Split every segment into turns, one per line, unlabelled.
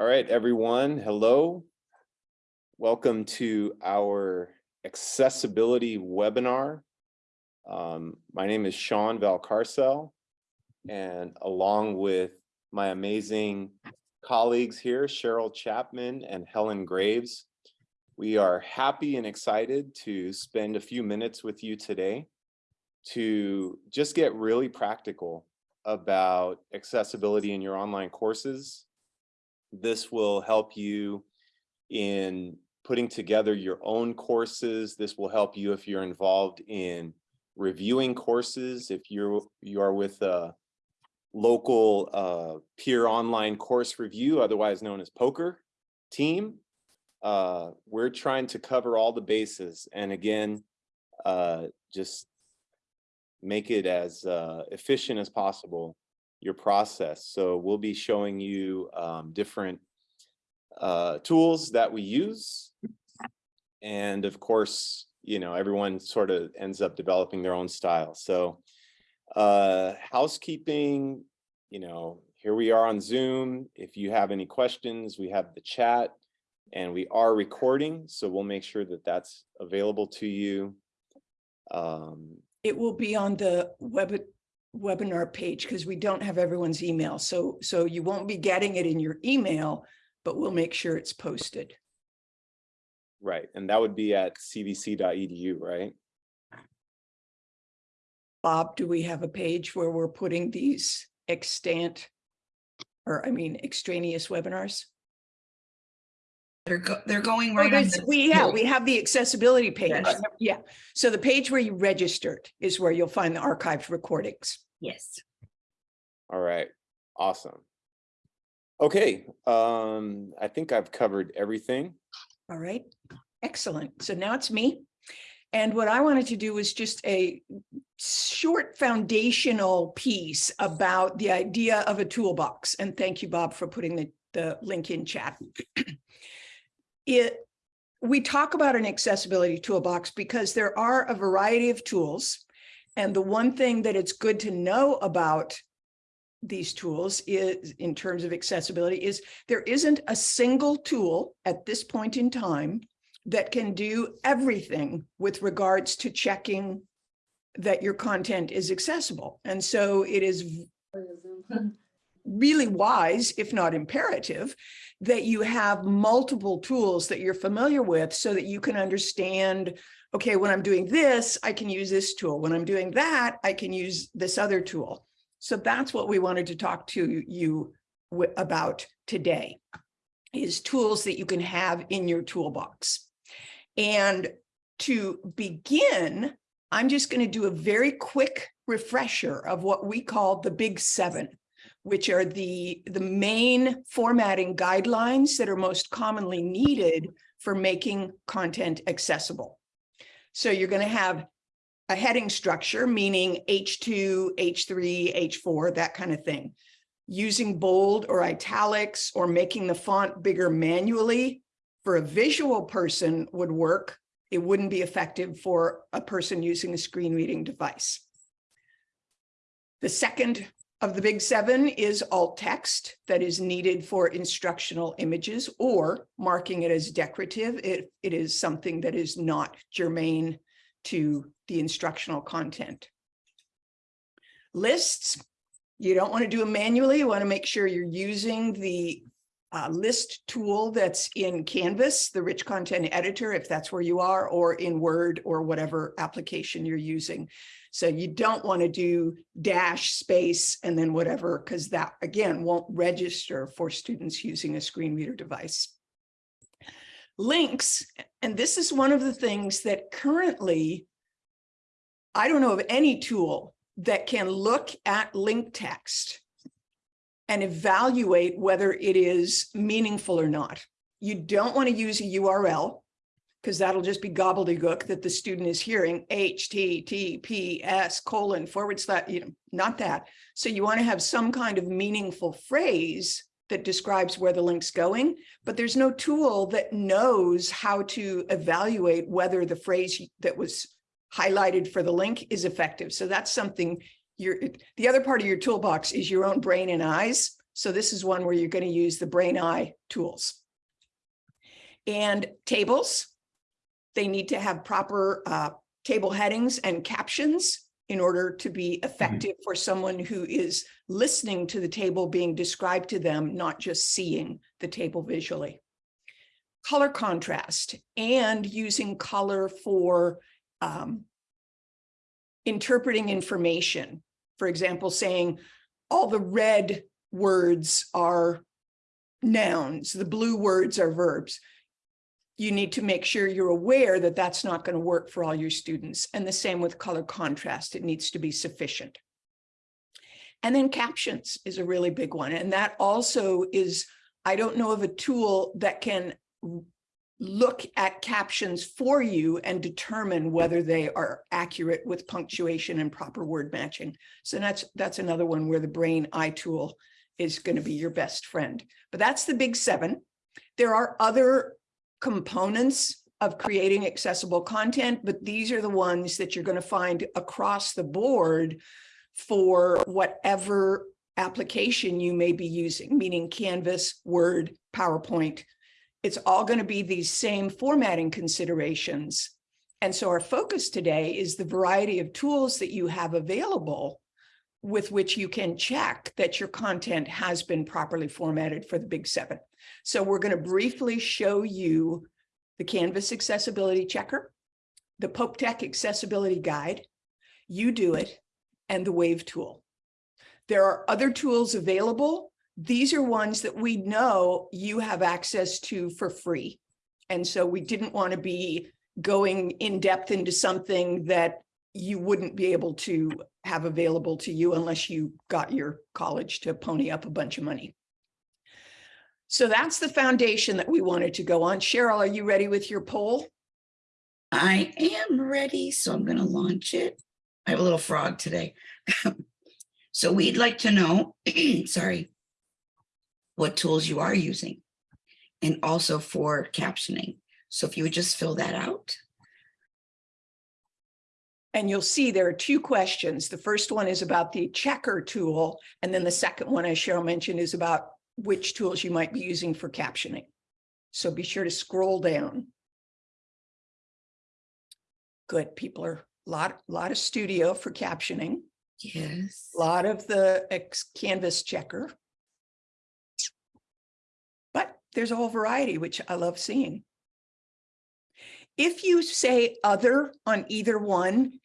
All right, everyone, hello. Welcome to our accessibility webinar. Um, my name is Sean Valcarcel, and along with my amazing colleagues here, Cheryl Chapman and Helen Graves, we are happy and excited to spend a few minutes with you today to just get really practical about accessibility in your online courses. This will help you in putting together your own courses. This will help you if you're involved in reviewing courses, if you're you are with a local uh, peer online course review, otherwise known as POCR team. Uh, we're trying to cover all the bases. And again, uh, just make it as uh, efficient as possible, your process. So we'll be showing you um, different uh, tools that we use. And of course, you know, everyone sort of ends up developing their own style. So uh, housekeeping, you know, here we are on Zoom. If you have any questions, we have the chat and we are recording. So we'll make sure that that's available to you. Um,
It will be on the web webinar page because we don't have everyone's email. So, so you won't be getting it in your email, but we'll make sure it's posted.
right. And that would be at cvc.edu, right?
Bob, do we have a page where we're putting these extant or I mean extraneous webinars?
They're go, they're going
Oh,
right on
there's-
the.
We, yeah, we have the accessibility page.
Yes.
Yeah. So the page where you registered is where you'll find the archived recordings.
Yes.
All right, awesome. Okay, um, I think I've covered everything.
All right, excellent. So now it's me. And what I wanted to do was just a short foundational piece about the idea of a toolbox. And thank you, Bob, for putting the, the link in chat. It, we talk about an accessibility toolbox because there are a variety of tools. And the one thing that it's good to know about these tools is in terms of accessibility is there isn't a single tool at this point in time that can do everything with regards to checking that your content is accessible. And so it is really wise, if not imperative, that you have multiple tools that you're familiar with so that you can understand, okay, when I'm doing this, I can use this tool. When I'm doing that, I can use this other tool. So that's what we wanted to talk to you about today is tools that you can have in your toolbox. And to begin, I'm just going to do a very quick refresher of what we call the big seven, which are the, the main formatting guidelines that are most commonly needed for making content accessible. So you're going to have a heading structure, meaning H2, H3, H4, that kind of thing. Using bold or italics or making the font bigger manually for a visual person would work. It wouldn't be effective for a person using a screen reading device. The second of the big seven is alt text that is needed for instructional images or marking it as decorative if it is something that is not germane to the instructional content. Lists, you don't want to do them manually. You want to make sure you're using the uh, list tool that's in Canvas, the rich content editor, if that's where you are, or in Word or whatever application you're using. So you don't want to do dash space and then whatever, because that again won't register for students using a screen reader device. Links, and this is one of the things that currently, I don't know of any tool that can look at link text and evaluate whether it is meaningful or not. You don't want to use a URL because that'll just be gobbledygook that the student is hearing HTTPS colon forward slash, you know, not that. So you want to have some kind of meaningful phrase that describes where the link's going, but there's no tool that knows how to evaluate whether the phrase that was highlighted for the link is effective. So that's something your the other part of your toolbox is your own brain and eyes. So this is one where you're going to use the brain eye tools. And tables, they need to have proper uh, table headings and captions in order to be effective for someone who is listening to the table being described to them, not just seeing the table visually. Color contrast and using color for um, interpreting information. For example, saying all the red words are nouns, the blue words are verbs. You need to make sure you're aware that that's not going to work for all your students. And the same with color contrast, it needs to be sufficient. And then captions is a really big one. And that also is, I don't know of a tool that can look at captions for you and determine whether they are accurate with punctuation and proper word matching. So that's that's another one where the brain eye tool is going to be your best friend. But that's the big seven. There are other components of creating accessible content, but these are the ones that you're going to find across the board for whatever application you may be using, meaning Canvas, Word, PowerPoint, it's all going to be these same formatting considerations. And so our focus today is the variety of tools that you have available with which you can check that your content has been properly formatted for the big seven. So we're going to briefly show you the Canvas Accessibility Checker, the Pope Tech Accessibility Guide, UDOIT, and the Wave tool. There are other tools available these are ones that we know you have access to for free. And so we didn't want to be going in depth into something that you wouldn't be able to have available to you unless you got your college to pony up a bunch of money. So that's the foundation that we wanted to go on. Cheryl, are you ready with your poll?
I am ready, so I'm gonna launch it. I have a little frog today. So we'd like to know, sorry, what tools you are using and also for captioning. So if you would just fill that out.
And you'll see there are two questions. The first one is about the checker tool. And then the second one, as Cheryl mentioned, is about which tools you might be using for captioning. So be sure to scroll down. Good, people are a lot, lot of studio for captioning,
Yes.
a lot of the canvas checker. But there's a whole variety, which I love seeing. If you say other on either one,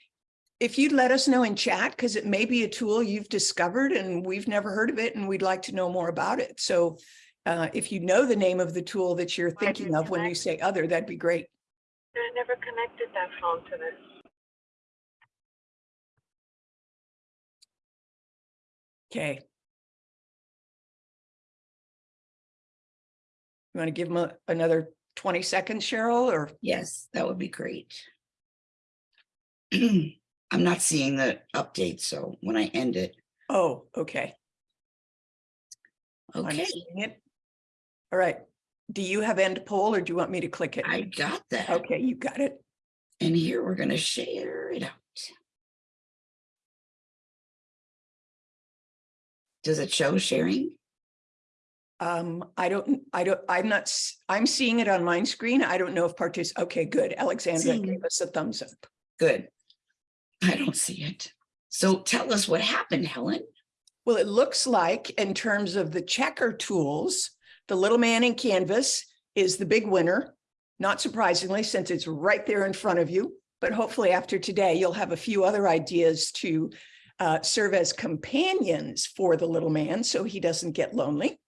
if you'd let us know in chat, because it may be a tool you've discovered and we've never heard of it and we'd like to know more about it. So uh, if you know the name of the tool that you're thinking of when you say other, that'd be great.
I never connected that phone to this.
Okay. You want to give them a- another 20 seconds, Cheryl, or?
Yes, that would be great. I'm not seeing the update, so when I end it,
Oh, okay. I'm
okay,
seeing it. All right. Do you have end poll or do you want me to click it?
I got that.
Okay, you got it.
And here we're gonna share it out. Does it show sharing?
Um, I don't, I don't, I'm not, I'm seeing it on my screen. I don't know if partic, okay, good. Alexandra
Seeing
gave us a thumbs up.
Good. I don't see it. So tell us what happened, Helen.
Well, it looks like in terms of the checker tools, the little man in Canvas is the big winner. Not surprisingly, since it's right there in front of you, but hopefully after today, you'll have a few other ideas to uh, serve as companions for the little man so he doesn't get lonely.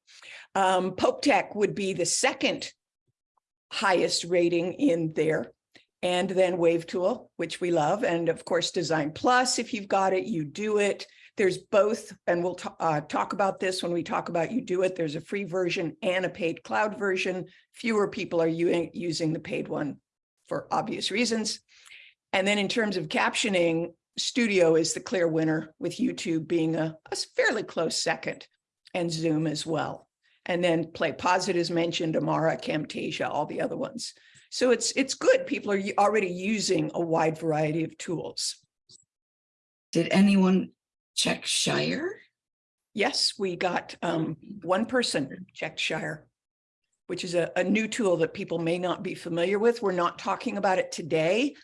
Um, Pope Tech would be the second highest rating in there. And then Wave Tool, which we love. And of course, Design Plus, if you've got it, UDOIT. There's both, and we'll uh, talk about this when we talk about UDOIT. There's a free version and a paid cloud version. Fewer people are using the paid one for obvious reasons. And then in terms of captioning, Studio is the clear winner with YouTube being a, a fairly close second and Zoom as well. And then PlayPosit is mentioned, Amara, Camtasia, all the other ones. So it's it's good. People are already using a wide variety of tools.
Did anyone check Shire?
Yes, we got um one person checked Shire, which is a, a new tool that people may not be familiar with. We're not talking about it today,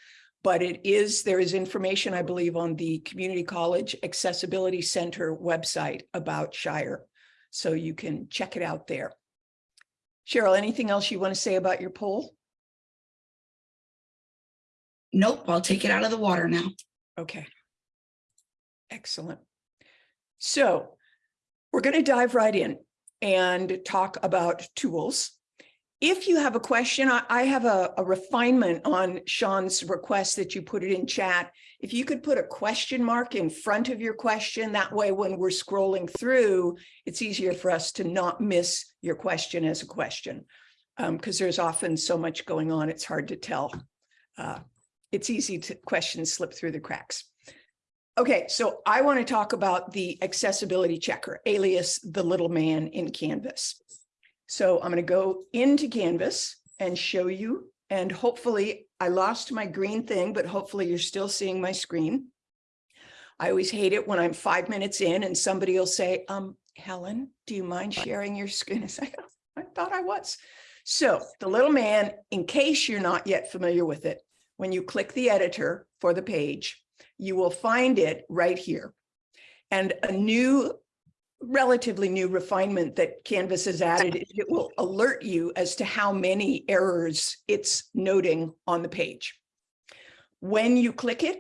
but it is, there is information, I believe, on the Community College Accessibility Center website about Shire. So you can check it out there. Cheryl, anything else you want to say about your poll?
Nope, I'll take it out of the water now.
Okay. Excellent. So we're going to dive right in and talk about tools. If you have a question, I, I have a, a refinement on Sean's request that you put it in chat. If you could put a question mark in front of your question, that way when we're scrolling through, it's easier for us to not miss your question as a question. Because there's often so much going on, it's hard to tell. Uh, it's easy to questions slip through the cracks. Okay, so I want to talk about the accessibility checker, alias the little man in Canvas. So I'm going to go into Canvas and show you, and hopefully I lost my green thing, but hopefully you're still seeing my screen. I always hate it when I'm five minutes in and somebody will say, um, Helen, do you mind sharing your screen? I say, I thought I was. So the little man, in case you're not yet familiar with it, when you click the editor for the page, you will find it right here. And a new, relatively new refinement that Canvas has added, is it will alert you as to how many errors it's noting on the page. When you click it,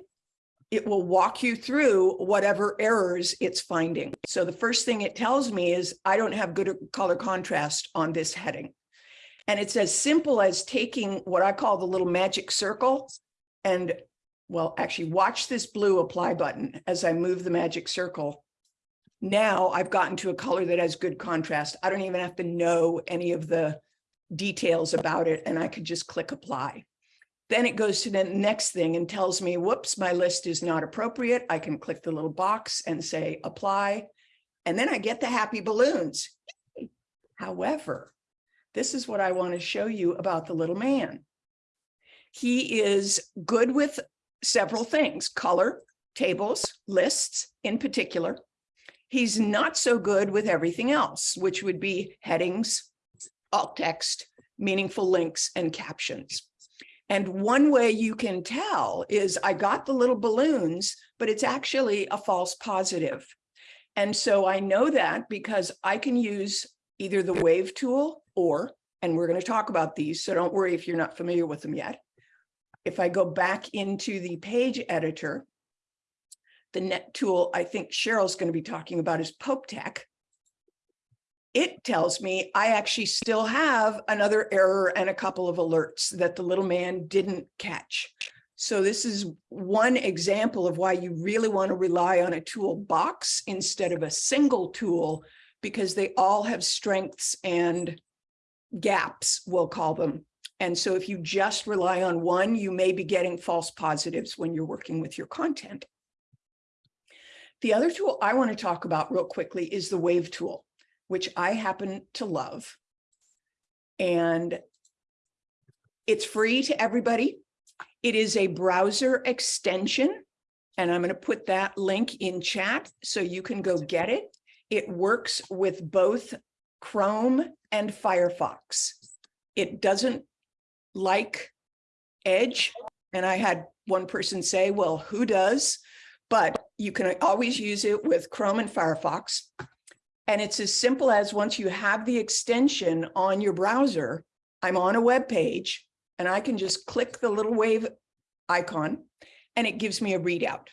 it will walk you through whatever errors it's finding. So the first thing it tells me is I don't have good color contrast on this heading. And it's as simple as taking what I call the little magic circle and well, actually watch this blue apply button as I move the magic circle. Now I've gotten to a color that has good contrast. I don't even have to know any of the details about it and I could just click apply. Then it goes to the next thing and tells me, whoops, my list is not appropriate. I can click the little box and say apply. And then I get the happy balloons. However, this is what I want to show you about the little man. He is good with several things, color, tables, lists in particular. He's not so good with everything else, which would be headings, alt text, meaningful links, and captions. And one way you can tell is I got the little balloons, but it's actually a false positive. And so I know that because I can use either the wave tool or, and we're going to talk about these, so don't worry if you're not familiar with them yet. If I go back into the page editor, the net tool I think Cheryl's going to be talking about is Pope Tech. It tells me I actually still have another error and a couple of alerts that the little man didn't catch. So this is one example of why you really want to rely on a toolbox instead of a single tool, because they all have strengths and gaps, we'll call them. And so if you just rely on one, you may be getting false positives when you're working with your content. The other tool I want to talk about real quickly is the Wave tool, which I happen to love. And it's free to everybody. It is a browser extension, and I'm going to put that link in chat so you can go get it. It works with both Chrome and Firefox. It doesn't like Edge. And I had one person say, well, who does? But you can always use it with Chrome and Firefox. And it's as simple as once you have the extension on your browser, I'm on a web page and I can just click the little wave icon and it gives me a readout.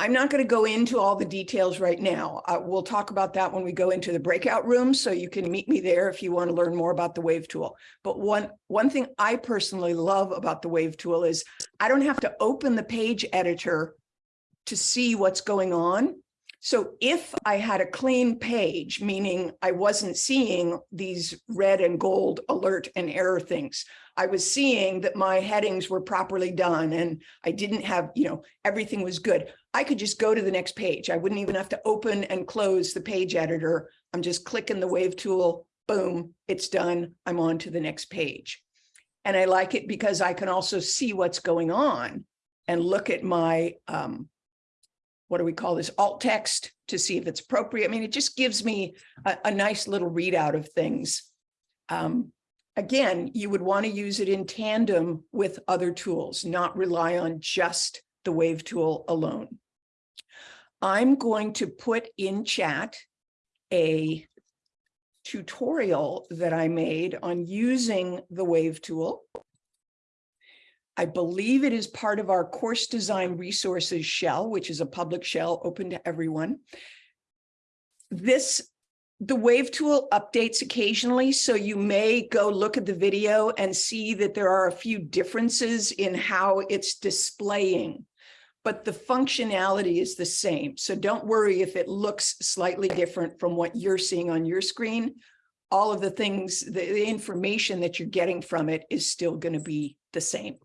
I'm not going to go into all the details right now. Uh, we'll talk about that when we go into the breakout room, so you can meet me there if you want to learn more about the Wave tool. But one, one thing I personally love about the Wave tool is I don't have to open the page editor to see what's going on. So if I had a clean page, meaning I wasn't seeing these red and gold alert and error things, I was seeing that my headings were properly done and I didn't have, you know, everything was good. I could just go to the next page. I wouldn't even have to open and close the page editor. I'm just clicking the wave tool, boom, it's done. I'm on to the next page. And I like it because I can also see what's going on and look at my um, what do we call this, alt text to see if it's appropriate. I mean, it just gives me a, a nice little readout of things. Um, again, you would want to use it in tandem with other tools, not rely on just the wave tool alone. I'm going to put in chat a tutorial that I made on using the wave tool. I believe it is part of our course design resources shell, which is a public shell open to everyone. This, the wave tool updates occasionally, so you may go look at the video and see that there are a few differences in how it's displaying. But the functionality is the same. So don't worry if it looks slightly different from what you're seeing on your screen. All of the things, the, the information that you're getting from it is still going to be the same.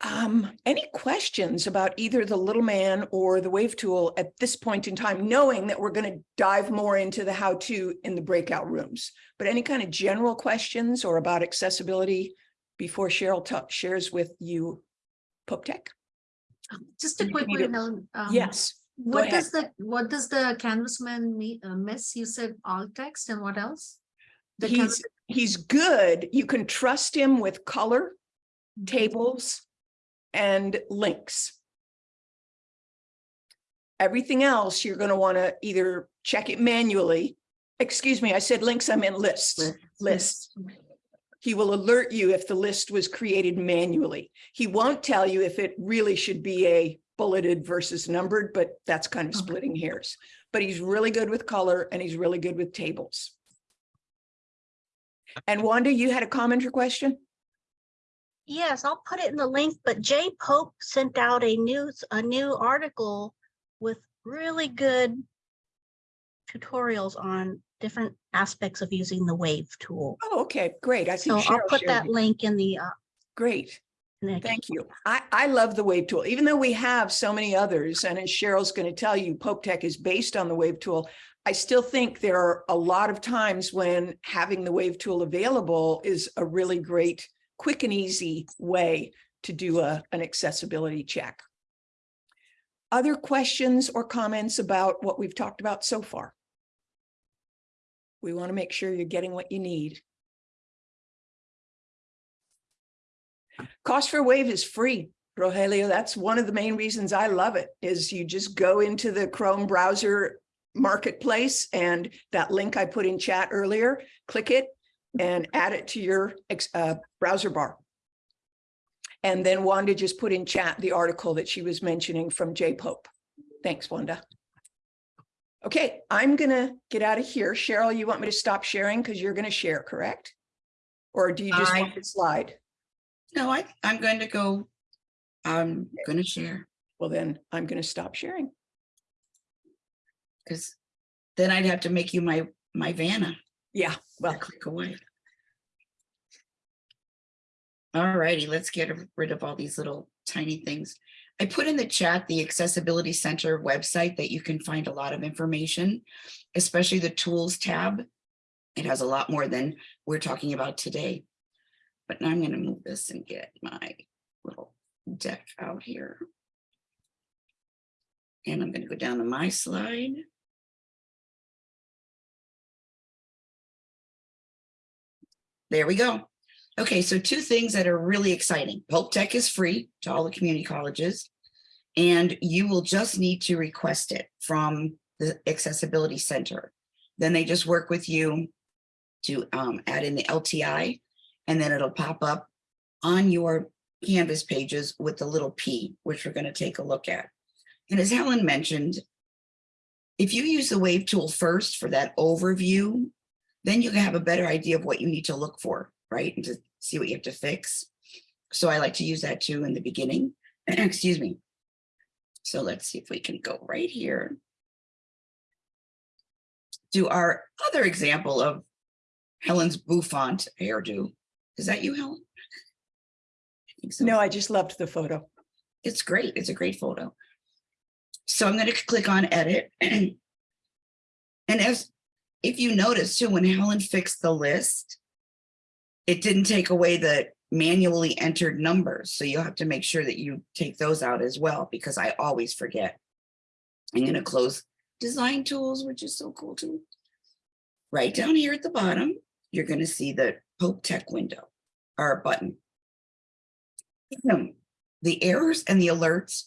Um, any questions about either the little man or the wave tool at this point in time, knowing that we're going to dive more into the how to in the breakout rooms, but any kind of general questions or about accessibility before Cheryl shares with you Pope Tech?
Just a quick one. Um,
Yes,
What does the, what does the canvasman uh, miss? You said alt text and what else? The
he's, he's good. You can trust him with color, tables, and links. Everything else, you're going to want to either check it manually. Excuse me, I said links, I meant lists.
List.
Lists. He will alert you if the list was created manually. He won't tell you if it really should be a bulleted versus numbered, but that's kind of splitting hairs. But he's really good with color and he's really good with tables. And Wanda, you had a comment or question?
Yes, I'll put it in the link, but Jay Pope sent out a news, a new article with really good tutorials on different aspects of using the wave tool.
Oh, okay, great. I
So
think
I'll put that
it.
link in the, uh,
Great. Thank you. I, I love the Wave tool, even though we have so many others, and as Cheryl's going to tell you, Pope Tech is based on the Wave tool. I still think there are a lot of times when having the Wave tool available is a really great, quick and easy way to do a, an accessibility check. Other questions or comments about what we've talked about so far? We want to make sure you're getting what you need. Cost for Wave is free, Rogelio. That's one of the main reasons I love it is you just go into the Chrome browser marketplace and that link I put in chat earlier, click it and add it to your uh, browser bar. And then Wanda just put in chat the article that she was mentioning from Jay Pope. Thanks, Wanda. Okay, I'm gonna get out of here. Cheryl, you want me to stop sharing because you're gonna share, correct? Or do you just
I-
want the slide?
No, I, I'm going to go, I'm gonna share,
Well, then I'm going to stop sharing.
because then I'd have to make you my, my Vanna.
Yeah, well,
click away. All righty, let's get rid of all these little tiny things. I put in the chat the Accessibility Center website that you can find a lot of information, especially the Tools tab. It has a lot more than we're talking about today. But now I'm going to move this and get my little deck out here. And I'm going to go down to my slide. There we go. Okay, so two things that are really exciting. Pope Tech is free to all the community colleges. And you will just need to request it from the Accessibility Center. Then they just work with you to um, add in the LTI, and then it'll pop up on your Canvas pages with the little P, which we're going to take a look at. And as Helen mentioned, if you use the Wave tool first for that overview, then you can have a better idea of what you need to look for, right? And to see what you have to fix. So I like to use that too in the beginning. Excuse me. So let's see if we can go right here. Do our other example of Helen's bouffant hairdo. Is that you, Helen? I think so.
no, I just loved the photo.
It's great. It's a great photo. So I'm going to click on edit. And as if you notice too, when Helen fixed the list, it didn't take away the manually entered numbers. So you'll have to make sure that you take those out as well, because I always forget. I'm gonna close design tools, which is so cool too. Right down here at the bottom, you're gonna see the Pope Tech window or button. The errors and the alerts,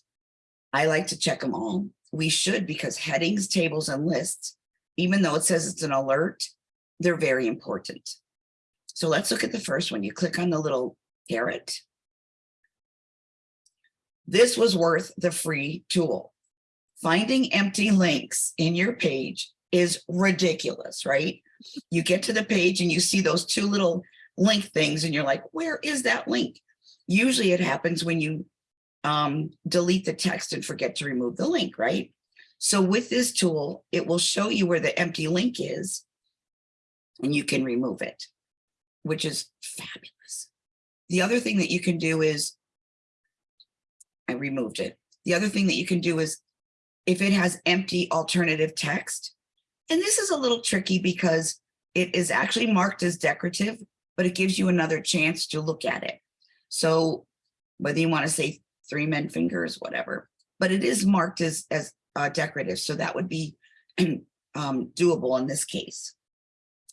I like to check them all. We should because headings, tables and lists, even though it says it's an alert, they're very important. So let's look at the first one. You click on the little caret. This was worth the free tool. Finding empty links in your page is ridiculous, right? You get to the page and you see those two little link things and you're like, where is that link? Usually it happens when you um, delete the text and forget to remove the link, right? So with this tool, it will show you where the empty link is and you can remove it, which is fabulous. The other thing that you can do is, I removed it. The other thing that you can do is if it has empty alternative text, and this is a little tricky because it is actually marked as decorative, but it gives you another chance to look at it. So whether you want to say three men fingers, whatever, but it is marked as, as uh, decorative. So that would be um, doable in this case.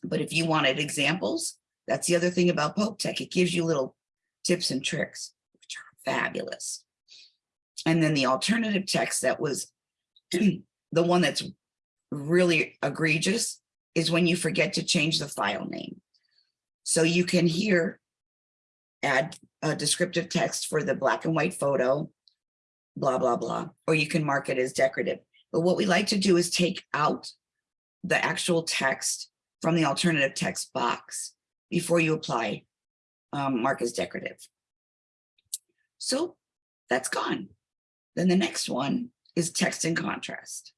But if you wanted examples, that's the other thing about Pope Tech. It gives you little tips and tricks, which are fabulous. And then the alternative text that was the one that's really egregious is when you forget to change the file name. So you can here add a descriptive text for the black and white photo, blah, blah, blah, or you can mark it as decorative. But what we like to do is take out the actual text from the alternative text box before you apply um, mark as decorative. So that's gone. Then the next one is text and contrast.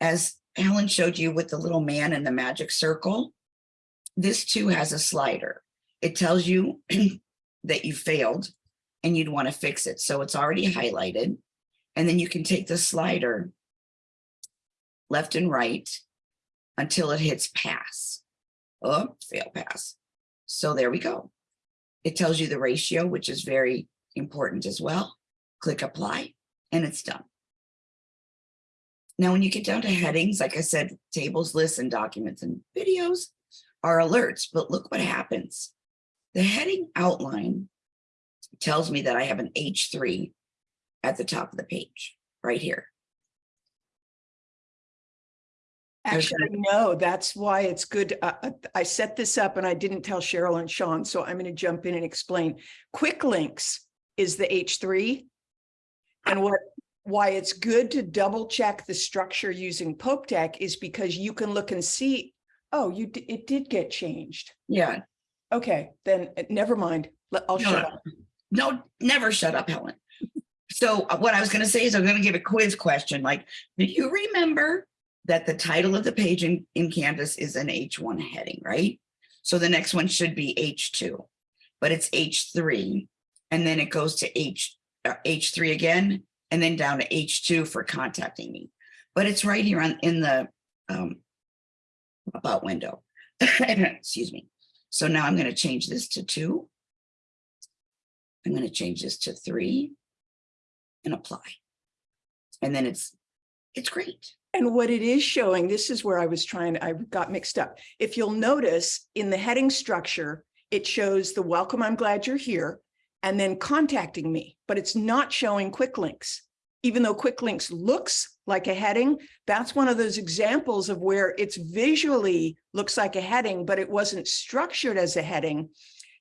As Helen showed you with the little man and the magic circle, this too has a slider. It tells you that you failed and you'd want to fix it. So it's already highlighted. And then you can take the slider left and right until it hits pass. Oh, fail pass. So there we go. It tells you the ratio, which is very important as well. Click apply and it's done. Now, when you get down to headings, like I said, tables, lists, and documents and videos are alerts, but look what happens. The heading outline tells me that I have an H3 at the top of the page, right here.
Actually, no, that's why it's good. uh, uh, I set this up and I didn't tell Cheryl and Sean, so I'm going to jump in and explain. Quick links is the H3. And what, why it's good to double check the structure using Pope Tech is because you can look and see, oh, you, it did get changed.
Yeah,
Okay, then uh, never mind. I'll
No,
shut up.
No, never shut up, Helen. So uh, what I was gonna say is I'm gonna give a quiz question, like, do you remember that the title of the page in, in Canvas is an H1 heading, right? So the next one should be H2, but it's H3. And then it goes to H, uh, H3 again, and then down to H2 for contacting me. But it's right here on, in the um, about window. Excuse me. So now I'm gonna change this to two. I'm going to change this to three and apply. And then it's, it's great.
And what it is showing, this is where I was trying, I got mixed up. If you'll notice in the heading structure, it shows the welcome, I'm glad you're here, and then contacting me, but it's not showing quick links. Even though quick links looks like a heading, that's one of those examples of where it's visually looks like a heading, but it wasn't structured as a heading.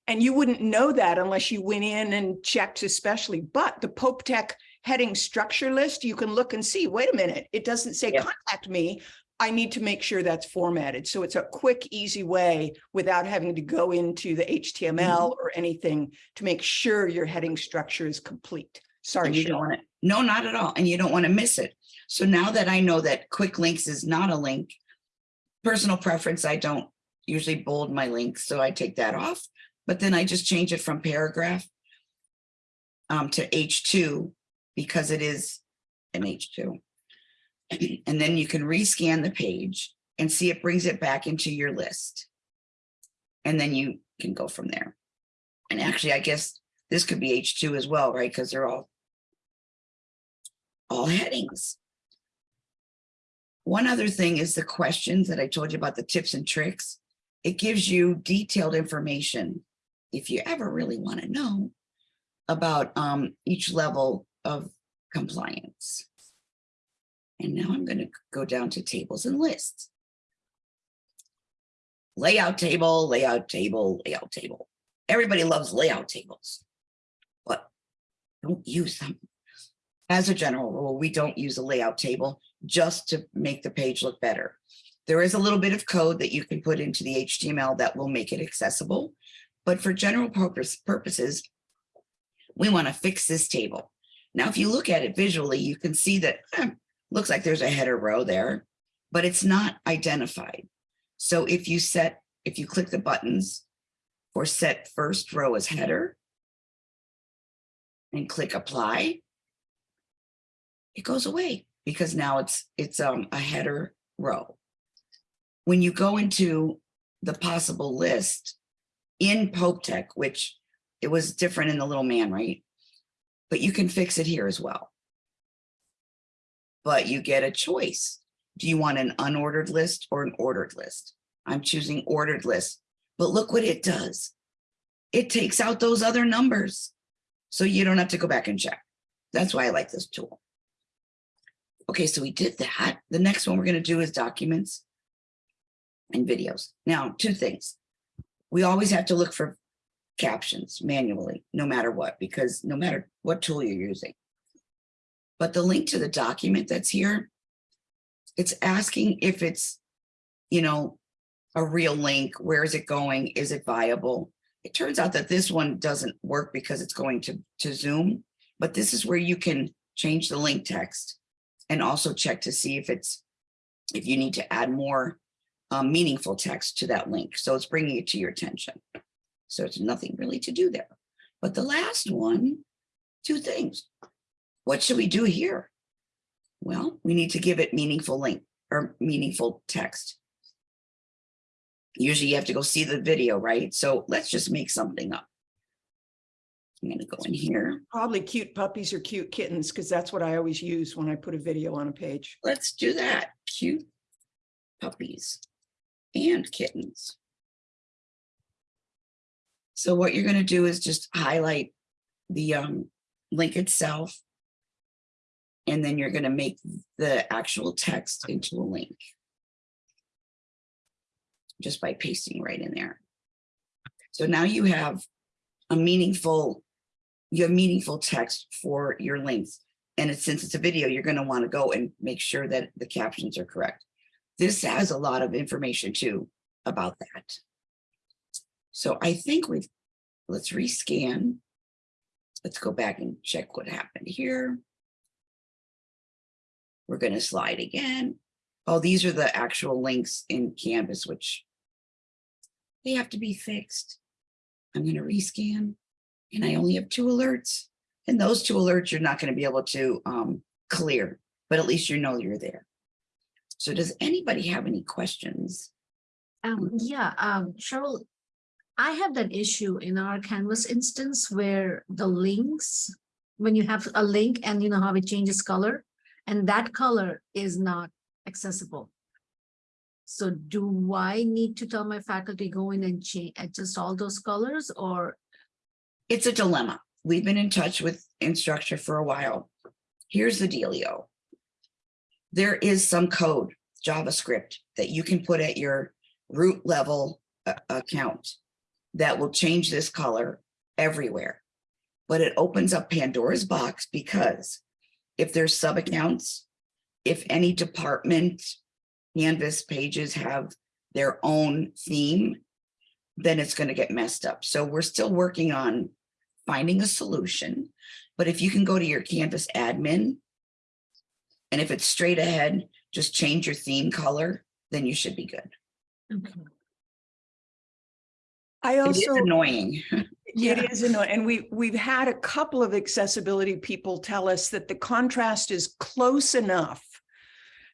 And you wouldn't know that unless you went in and checked especially, but the Pope Tech heading structure list, you can look and see, wait a minute, it doesn't say
Yeah.
contact me. I need to make sure that's formatted. So it's a quick, easy way without having to go into the HTML mm-hmm. or anything to make sure your heading structure is complete. Sorry,
And you don't want to, no, not at all. And you don't want to miss it. So now that I know that quick links is not a link, personal preference, I don't usually bold my links, so I take that off. But then I just change it from paragraph um, to H2 because it is an H2. And then you can rescan the page and see it brings it back into your list. And then you can go from there. And actually, I guess this could be H2 as well, right? Because they're all all headings. One other thing is the questions that I told you about the tips and tricks. It gives you detailed information if you ever really want to know about um, each level of compliance. And now I'm going to go down to tables and lists. Layout table, layout table, layout table. Everybody loves layout tables, but don't use them. As a general rule, we don't use a layout table just to make the page look better. There is a little bit of code that you can put into the HTML that will make it accessible. But for general purpose purposes, we want to fix this table. Now, if you look at it visually, you can see that eh, looks like there's a header row there, but it's not identified. So if you set, if you click the buttons for set first row as header and click apply, it goes away because now it's it's um, a header row. When you go into the possible list in Pope Tech, which it was different in the little man, right? But you can fix it here as well. But you get a choice. Do you want an unordered list or an ordered list? I'm choosing ordered list, but look what it does. It takes out those other numbers. So you don't have to go back and check. That's why I like this tool. Okay, so we did that. The next one we're going to do is documents and videos. Now, two things. We always have to look for captions manually, no matter what, because no matter what tool you're using. But the link to the document that's here, it's asking if it's, you know, a real link. Where is it going? Is it viable? It turns out that this one doesn't work because it's going to, to Zoom, but this is where you can change the link text and also check to see if it's, if you need to add more um, meaningful text to that link. So it's bringing it to your attention. So it's nothing really to do there. But the last one, two things. What should we do here? Well, we need to give it meaningful link or meaningful text. Usually you have to go see the video, right? So let's just make something up. I'm gonna go in here.
Probably cute puppies or cute kittens, because that's what I always use when I put a video on a page.
Let's do that. Cute puppies and kittens. So what you're gonna do is just highlight the um, link itself. And then you're gonna make the actual text into a link. Just by pasting right in there. So now you have a meaningful, you have meaningful text for your links. And since it's a video, you're gonna wanna go and make sure that the captions are correct. This has a lot of information too about that. So I think we've, let's rescan. Let's go back and check what happened here. We're going to slide again. Oh, these are the actual links in Canvas, which they have to be fixed. I'm going to rescan and I only have two alerts and those two alerts you're not going to be able to um, clear, but at least you know you're there. So does anybody have any questions?
Um, yeah, um, Cheryl, I have that issue in our Canvas instance where the links, when you have a link and you know how it changes color, and that color is not accessible. So do I need to tell my faculty go in and change, adjust all those colors or?
It's a dilemma. We've been in touch with Instructure for a while. Here's the dealio. There is some code, JavaScript, that you can put at your root level uh, account that will change this color everywhere. But it opens up Pandora's box because if there's sub accounts, if any department Canvas pages have their own theme, then it's going to get messed up. So we're still working on finding a solution. But if you can go to your Canvas admin, and if it's straight ahead, just change your theme color, then you should be good.
Okay.
I
It is
also.
annoying.
Yeah.
It is annoying. And we, we've had a couple of accessibility people tell us that the contrast is close enough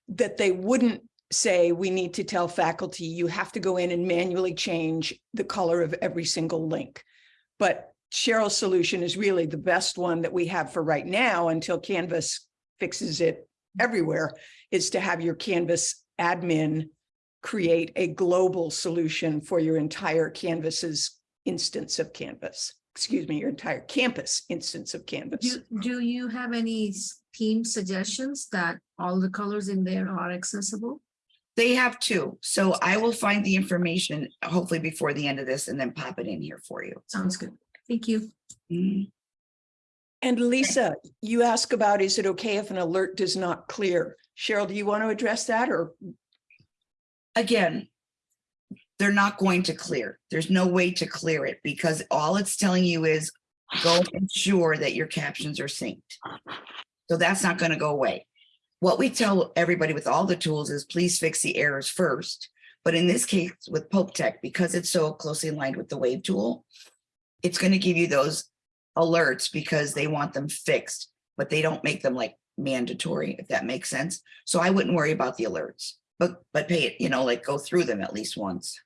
that they wouldn't say we need to tell faculty, you have to go in and manually change the color of every single link. But Cheryl's solution is really the best one that we have for right now until Canvas fixes it everywhere, is to have your Canvas admin create a global solution for your entire Canvas's instance of Canvas. Excuse me, your entire campus instance of Canvas.
Do, do you have any s- theme suggestions that all the colors in there are accessible?
They have two, so I will find the information hopefully before the end of this and then pop it in here for you.
Sounds good. Thank you.
Mm,
And Lisa, you ask about, is it okay if an alert does not clear? Cheryl, do you want to address that or?
Again, they're not going to clear. There's no way to clear it because all it's telling you is go ensure that your captions are synced. So that's not going to go away. What we tell everybody with all the tools is please fix the errors first. But in this case with Pope Tech, because it's so closely aligned with the Wave tool, it's going to give you those alerts because they want them fixed, but they don't make them like mandatory, if that makes sense. So I wouldn't worry about the alerts, but, but pay it, you know, like go through them at least once.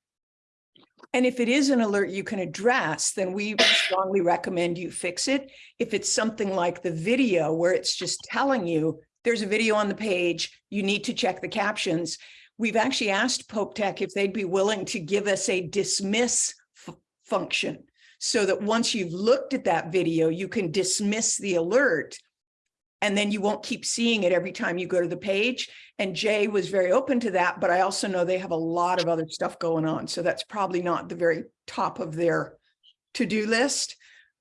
And if it is an alert you can address, then we strongly recommend you fix it. If it's something like the video where it's just telling you, there's a video on the page, you need to check the captions. We've actually asked Pope Tech if they'd be willing to give us a dismiss function so that once you've looked at that video, you can dismiss the alert and then you won't keep seeing it every time you go to the page. And Jay was very open to that, but I also know they have a lot of other stuff going on. So that's probably not the very top of their to-do list,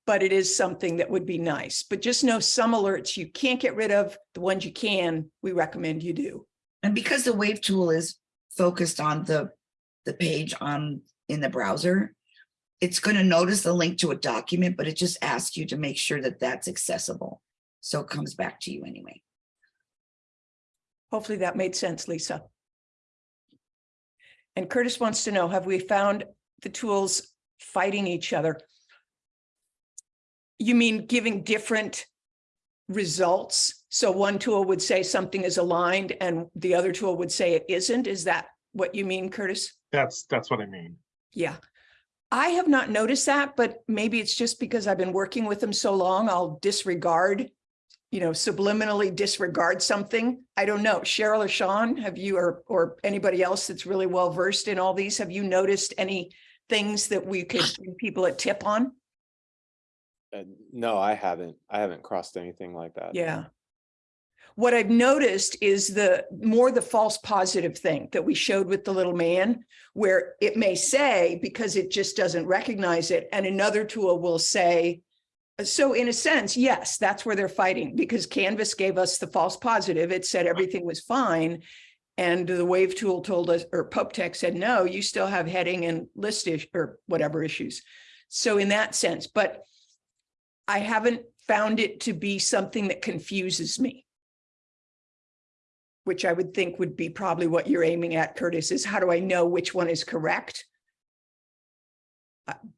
but it is something that would be nice. But just know some alerts you can't get rid of, the ones you can, we recommend you do.
And because the Wave tool is focused on the, the page on, in the browser, it's going to notice the link to a document, but it just asks you to make sure that that's accessible. So it comes back to you anyway.
Hopefully that made sense, Lisa. And Curtis wants to know, have we found the tools fighting each other? You mean giving different results? So one tool would say something is aligned and the other tool would say it isn't? Is that what you mean, Curtis?
That's, that's what I mean.
Yeah. I have not noticed that, but maybe it's just because I've been working with them so long, I'll disregard, you know, subliminally disregard something. I don't know. Cheryl or Sean, have you, or, or anybody else that's really well versed in all these, have you noticed any things that we could give people a tip on?
Uh, no, I haven't. I haven't crossed anything like that.
Yeah. What I've noticed is the more the false positive thing that we showed with the little man, where it may say because it just doesn't recognize it, and another tool will say, so in a sense, yes, that's where they're fighting because Canvas gave us the false positive. It said everything was fine. And the wave tool told us, or Pope Tech said, no, you still have heading and list issue or whatever issues. So in that sense, but I haven't found it to be something that confuses me. Which I would think would be probably what you're aiming at, Curtis, is how do I know which one is correct?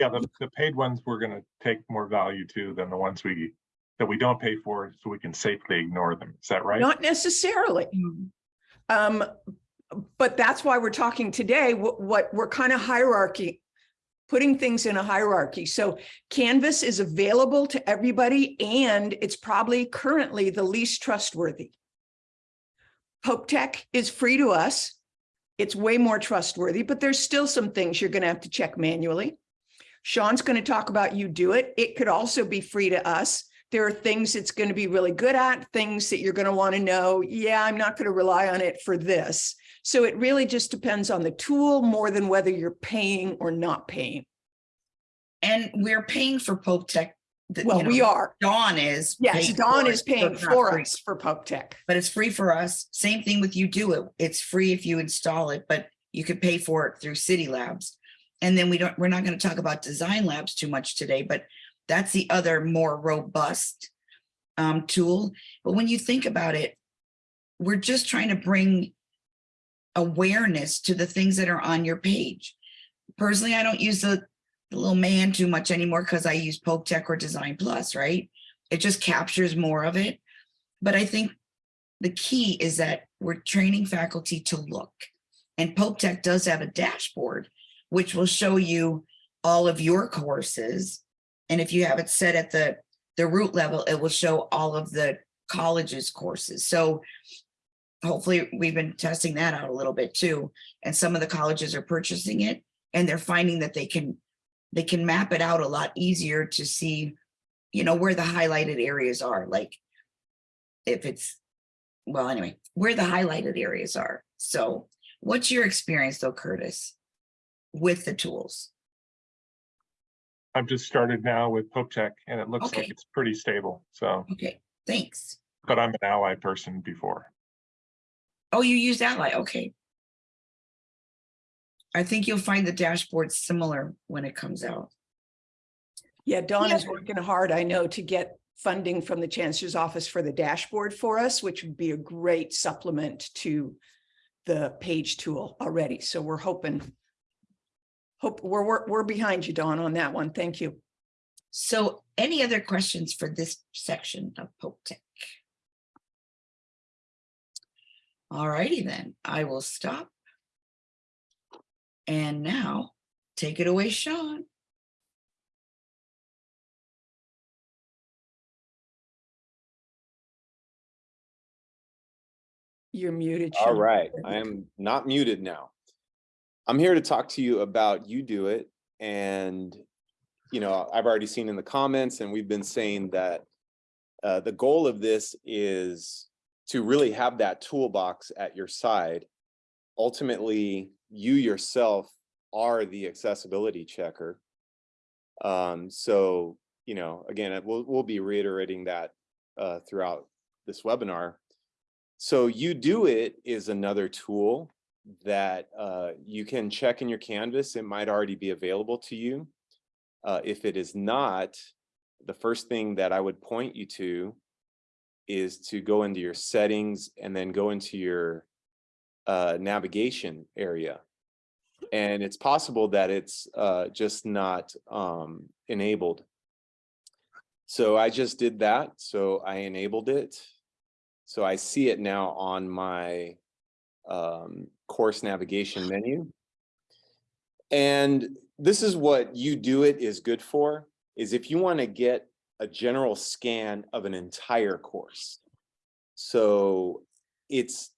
Yeah, the, the paid ones, we're gonna take more value to than the ones we, that we don't pay for, so we can safely ignore them. Is that right?
Not necessarily. Um, but that's why we're talking today, what, what we're kind of hierarchy, putting things in a hierarchy. So Canvas is available to everybody and it's probably currently the least trustworthy. Pope Tech is free to us. It's way more trustworthy, but there's still some things you're going to have to check manually. Sean's going to talk about UDOIT. It could also be free to us. There are things it's going to be really good at, things that you're going to want to know. Yeah, I'm not going to rely on it for this. So it really just depends on the tool more than whether you're paying or not paying.
And we're paying for Pope Tech. The- you
Well, we are.
Dawn is.
Yes, Dawn is
so
paying for
free.
us for Pope Tech.
But it's free for us. Same thing with UDOIT. It's free if you install it, but you could pay for it through Cidi Labs. And then we don't, we're not going to talk about design labs too much today, but that's the other more robust um, tool. But when you think about it, we're just trying to bring awareness to the things that are on your page. Personally, I don't use the, the little man too much anymore because I use Pope Tech or Design Plus, right? It just captures more of it. But I think the key is that we're training faculty to look. And Pope Tech does have a dashboard, which will show you all of your courses. And if you have it set at the, the root level, it will show all of the college's courses. So hopefully we've been testing that out a little bit too. And some of the colleges are purchasing it and they're finding that they can, they can map it out a lot easier to see, you know, where the highlighted areas are, like if it's, well, anyway, where the highlighted areas are. So what's your experience though, Curtis, with the tools?
I've just started now with Pope Tech and it looks
Okay.
like it's pretty stable. So,
Okay, thanks.
but I'm an ally person before.
Oh, you use Ally, okay. I think you'll find the dashboard similar when it comes out.
Yeah, Dawn
Yeah.
is working hard, I know, to get funding from the Chancellor's Office for the dashboard for us, which would be a great supplement to the page tool already. So we're hoping, hope, we're, we're, we're behind you, Dawn, on that one. Thank you.
So any other questions for this section of Pope Tech? All righty then, I will stop. And now, take it away, Sean.
You're muted.
All
Sean.
right, I am not muted now. I'm here to talk to you about You Do It and, you know, I've already seen in the comments and we've been saying that uh, the goal of this is to really have that toolbox at your side. Ultimately, you yourself are the accessibility checker. Um, so, you know, again, we'll, we'll be reiterating that uh, throughout this webinar. So UDOIT is another tool that uh, you can check in your Canvas. It might already be available to you. Uh, if it is not, the first thing that I would point you to is to go into your settings and then go into your uh, navigation area. And it's possible that it's uh, just not um, enabled. So I just did that. So I enabled it. So I see it now on my um, course navigation menu. And this is what UDOIT is good for, is if you want to get a general scan of an entire course. So it's,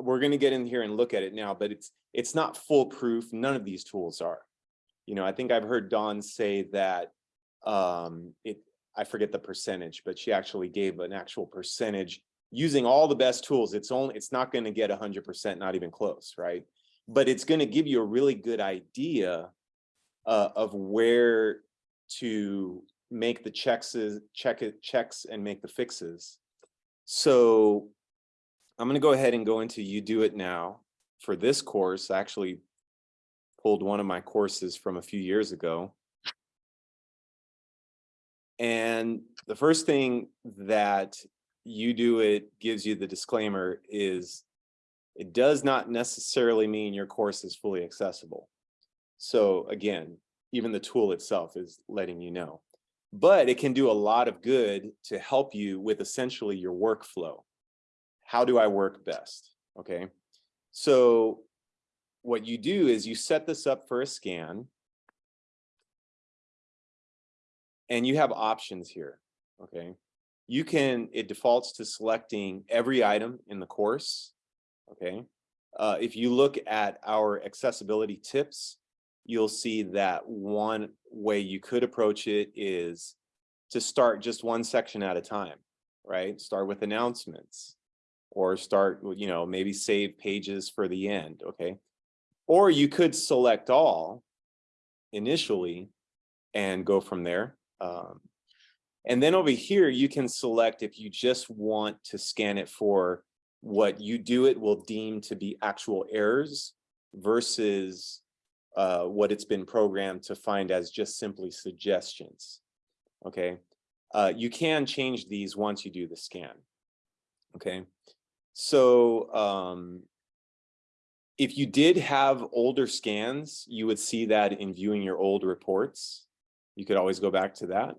we're going to get in here and look at it now, but it's, it's not foolproof. None of these tools are. You know, I think I've heard Dawn say that um, it, I forget the percentage, but she actually gave an actual percentage using all the best tools. It's only, it's not going to get hundred percent, not even close, right? But it's going to give you a really good idea uh, of where to make the checks, check it, checks and make the fixes. So I'm going to go ahead and go into UDOIT Now for this course. I actually pulled one of my courses from a few years ago. And the first thing that UDOIT gives you the disclaimer is it does not necessarily mean your course is fully accessible. So again, even the tool itself is letting you know, but it can do a lot of good to help you with essentially your workflow. How do I work best? Okay. So what you do is you set this up for a scan and you have options here. Okay you can, it defaults to selecting every item in the course, okay? Uh, if you look at our accessibility tips, you'll see that one way you could approach it is to start just one section at a time, right? Start with announcements or start, you know, maybe save pages for the end, okay? Or you could select all initially and go from there. Um, and then over here, you can select if you just want to scan it for what UDOIT will deem to be actual errors versus uh, what it's been programmed to find as just simply suggestions. Okay, uh, you can change these once you do the scan. Okay, so um, if you did have older scans, you would see that in viewing your old reports. You could always go back to that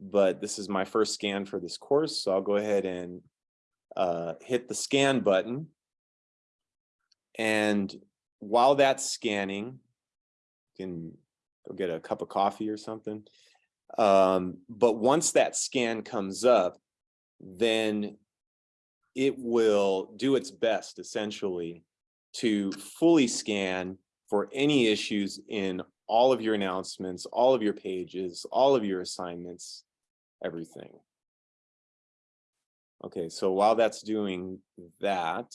but this is my first scan for this course. So I'll go ahead and uh, hit the scan button. And while that's scanning, you can go get a cup of coffee or something. Um, but once that scan comes up, then it will do its best essentially to fully scan for any issues in all of your announcements, all of your pages, all of your assignments, everything. Okay, so while that's doing that,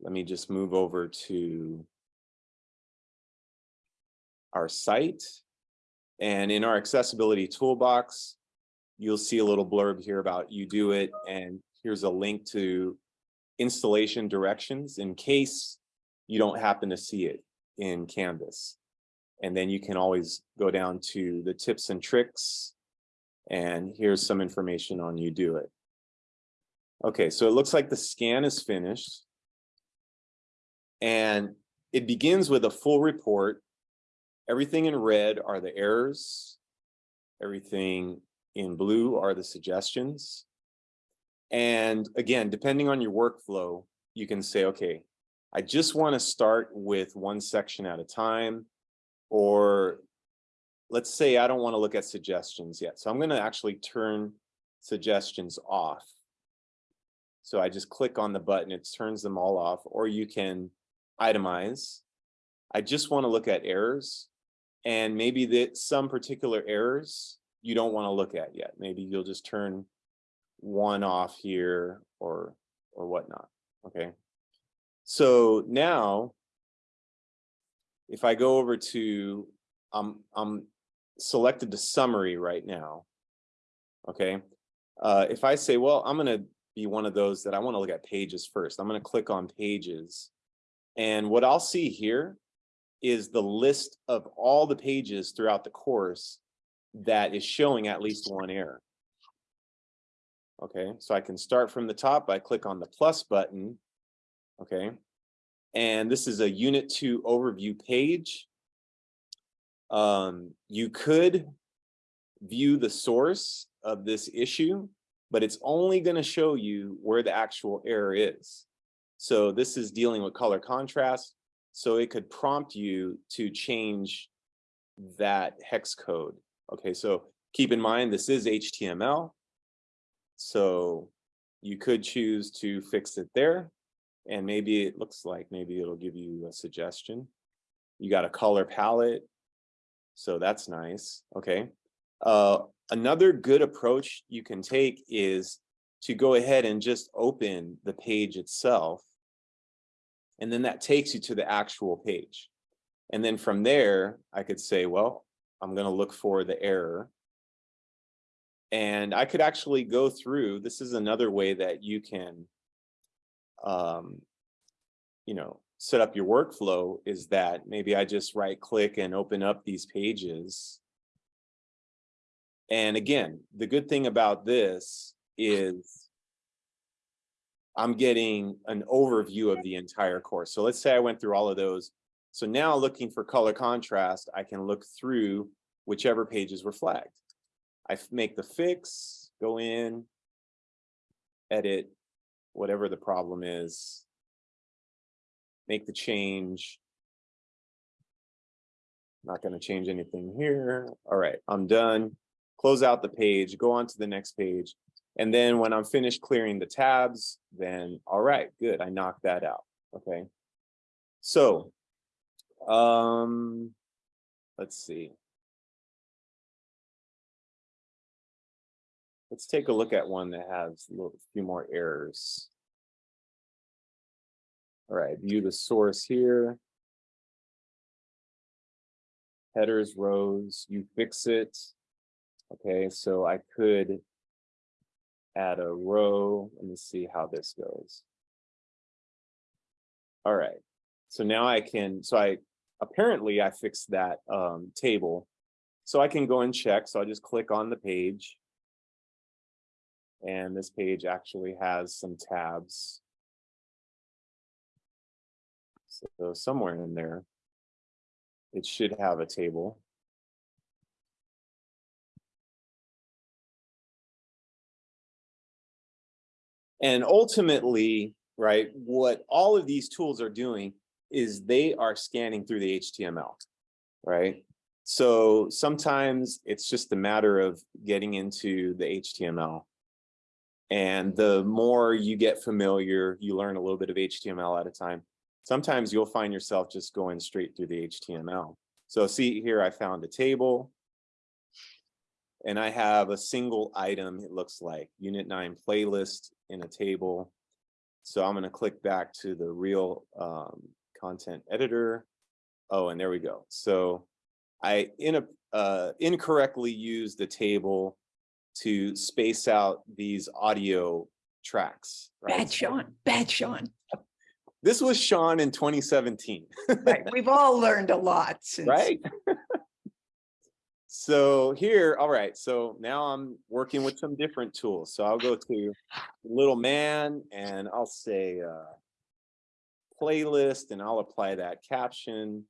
let me just move over to our site. And in our accessibility toolbox, you'll see a little blurb here about UDOIT. And here's a link to installation directions in case you don't happen to see it in Canvas. And then you can always go down to the tips and tricks. And here's some information on UDOIT. Okay, so it looks like the scan is finished. And it begins with a full report. Everything in red are the errors. Everything in blue are the suggestions. And again, depending on your workflow, you can say, okay, I just want to start with one section at a time. Or let's say I don't want to look at suggestions yet. So I'm going to actually turn suggestions off. So I just click on the button, it turns them all off, or you can itemize. I just want to look at errors and maybe that some particular errors you don't want to look at yet. Maybe you'll just turn one off here or or whatnot. Okay. So now if I go over to I'm I'm selected to summary right now. Okay. Uh, if I say, well, I'm going to be one of those that I want to look at pages first. I'm going to click on pages. And what I'll see here is the list of all the pages throughout the course that is showing at least one error. Okay, so I can start from the top by click on the plus button. Okay, and this is a unit two overview page. Um, you could view the source of this issue, but it's only going to show you where the actual error is. So this is dealing with color contrast. So it could prompt you to change that hex code. Okay, so keep in mind, this is HTML. So you could choose to fix it there. And maybe it looks like maybe it'll give you a suggestion. You got a color palette. So that's nice. Okay. Uh, another good approach you can take is to go ahead and just open the page itself. And then that takes you to the actual page. And then from there, I could say, well, I'm going to look for the error. And I could actually go through, this is another way that you can, um, you know, set up your workflow is that maybe I just right click and open up these pages and again, the good thing about this is I'm getting an overview of the entire course. So let's say I went through all of those. So now looking for color contrast, I can look through whichever pages were flagged. I make the fix, go in, edit, whatever the problem is, make the change. Not going to change anything here. All right, I'm done close out the page, go on to the next page. And then when I'm finished clearing the tabs, then all right, good, I knocked that out, okay? So, um, let's see. Let's take a look at one that has a little, few more errors. All right, view the source here. Headers, rows, you fix it. Okay, so I could add a row. Let me see how this goes. All right, so now I can, so I apparently I fixed that um, table. So I can go and check. So I just click on the page. And this page actually has some tabs. So somewhere in there, it should have a table. And ultimately, right, what all of these tools are doing is they are scanning through the HTML, right? So sometimes it's just a matter of getting into the HTML. And the more you get familiar, you learn a little bit of HTML at a time. Sometimes you'll find yourself just going straight through the HTML. So see here, I found a table. And I have a single item, it looks like unit nine playlist in a table. So I'm gonna click back to the real um, content editor. Oh, and there we go. So I in a uh, incorrectly used the table to space out these audio tracks. right?
Bad Sean, bad Sean.
This was Sean in 2017,
Right, we've all learned a lot since.
right? So here, all right, so now I'm working with some different tools. So I'll go to little man and I'll say uh, playlist and I'll apply that caption.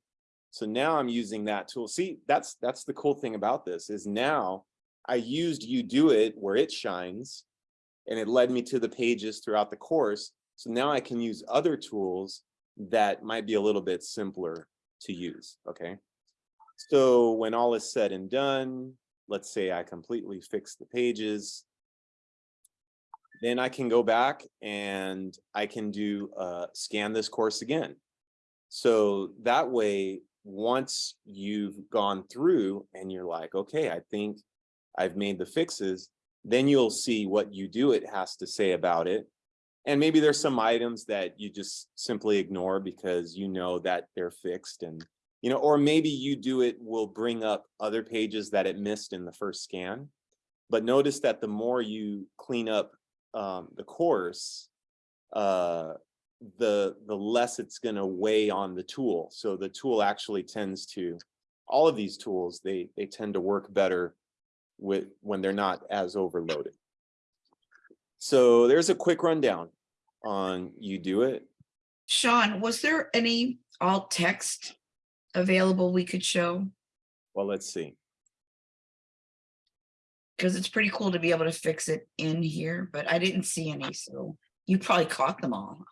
So now I'm using that tool. See, that's that's the cool thing about this is now I used UDOIT where it shines and it led me to the pages throughout the course. So now I can use other tools that might be a little bit simpler to use, okay? So when all is said and done, let's say I completely fix the pages. Then I can go back and I can do uh, scan this course again. So that way, once you've gone through and you're like, okay, I think I've made the fixes, then you'll see what UDOIT has to say about it. And maybe there's some items that you just simply ignore because you know that they're fixed and you know, or maybe UDOIT will bring up other pages that it missed in the first scan. But notice that the more you clean up um, the course, uh, the the less it's going to weigh on the tool. So the tool actually tends to, all of these tools, they they tend to work better with when they're not as overloaded. So there's a quick rundown on UDOIT.
Sean, was there any alt text available we could show?
Well, let's see.
Because it's pretty cool to be able to fix it in here, but I didn't see any, so you probably caught them all.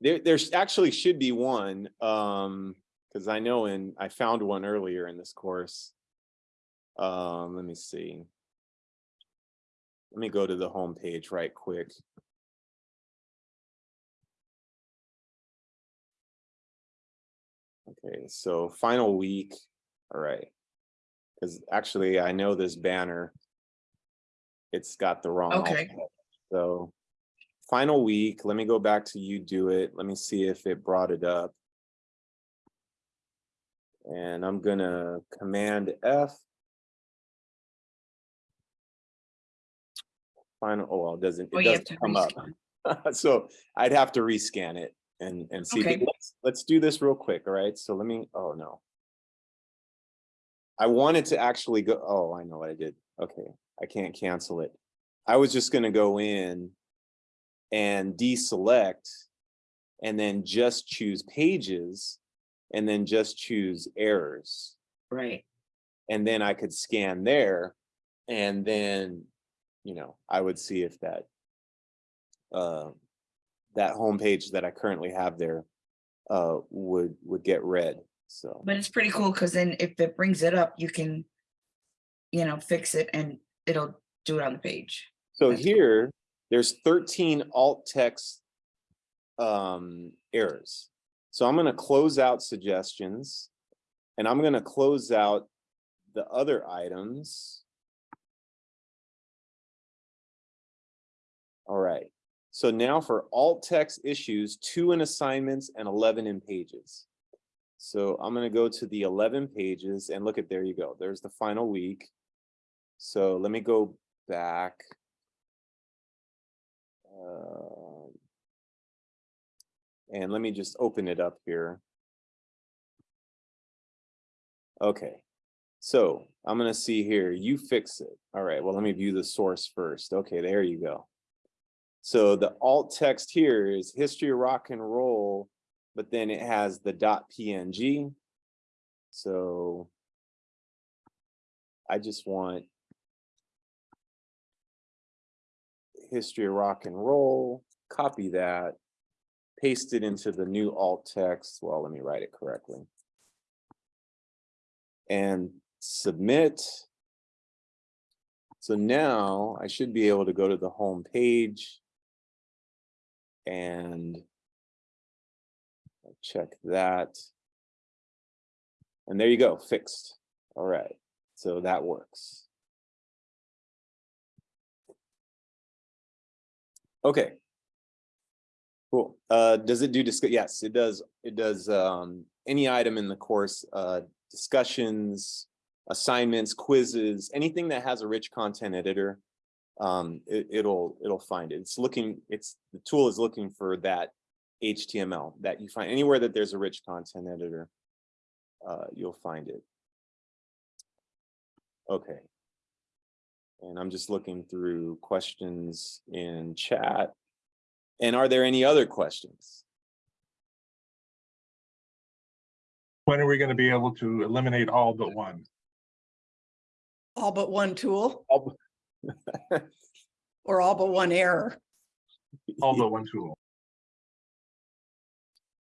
There, there's actually should be one, um, because I know in, I found one earlier in this course. Um, let me see. Let me go to the home page right quick. Okay, so final week, all right. Because actually, I know this banner. It's got the wrong.
Okay.
So final week, let me go back to UDOIT. Let me see if it brought it up. And I'm gonna command F. Final, oh, well, it doesn't,
Oh,
it doesn't come up. So I'd have to rescan it and, and see,
Okay.
let's, let's do this real quick, all right? So let me, oh, no. I wanted to actually go, oh, I know what I did. Okay, I can't cancel it. I was just gonna go in and deselect and then just choose pages and then just choose errors.
Right.
And then I could scan there and then, you know, I would see if that uh, that homepage that I currently have there uh, would would get read. So
But it's pretty cool because then if it brings it up, you can, you know, fix it and it'll do it on the page.
so
that's cool.
here there's 13 alt text um, errors. So I'm going to close out suggestions and I'm going to close out the other items. All right. So now for alt text issues, two in assignments and 11 in pages. So I'm going to go to the 11 pages and look at, there you go. There's the final week. So let me go back. Um, And let me just open it up here. Okay, so I'm gonna see here, UFIXIT. All right, well, let me view the source first. Okay, there you go. So the alt text here is history of rock and roll, but then it has the dot PNG. So I just want history of rock and roll, copy that, paste it into the new alt text. Well, let me write it correctly. And submit. So now I should be able to go to the home page. And check that. And there you go, fixed. All right, so that works. Okay. Cool. Uh, does it do discuss? Yes, it does. It does, um, any item in the course, uh, discussions, assignments, quizzes, anything that has a rich content editor. Um, it, it'll, it'll find it. It's looking, it's, the tool is looking for that HTML that you find anywhere that there's a rich content editor. Uh, you'll find it. Okay. And I'm just looking through questions in chat. And are there any other questions?
When are we going to be able to eliminate all but one?
All but one tool
All-
or all but one error.
All but one tool.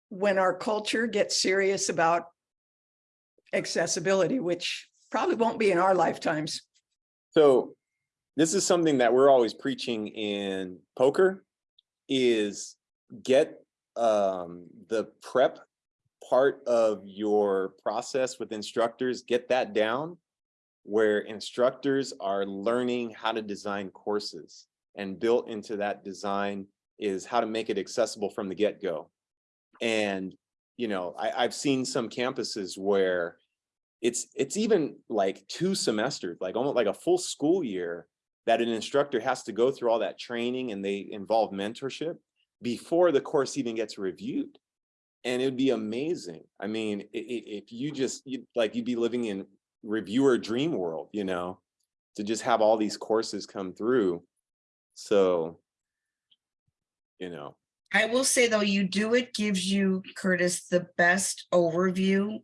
When our culture gets serious about accessibility, which probably won't be in our lifetimes.
So this is something that we're always preaching in POCR is get um, the prep part of your process with instructors, get that down where instructors are learning how to design courses and built into that design is how to make it accessible from the get-go. And, you know, I, I've seen some campuses where it's it's even like two semesters, like almost like a full school year that an instructor has to go through all that training and they involve mentorship before the course even gets reviewed. And it'd be amazing. I mean, if you just you like you'd be living in reviewer dream world, you know, to just have all these courses come through. So, you know,
I will say though, UDOIT gives you, Curtis, the best overview.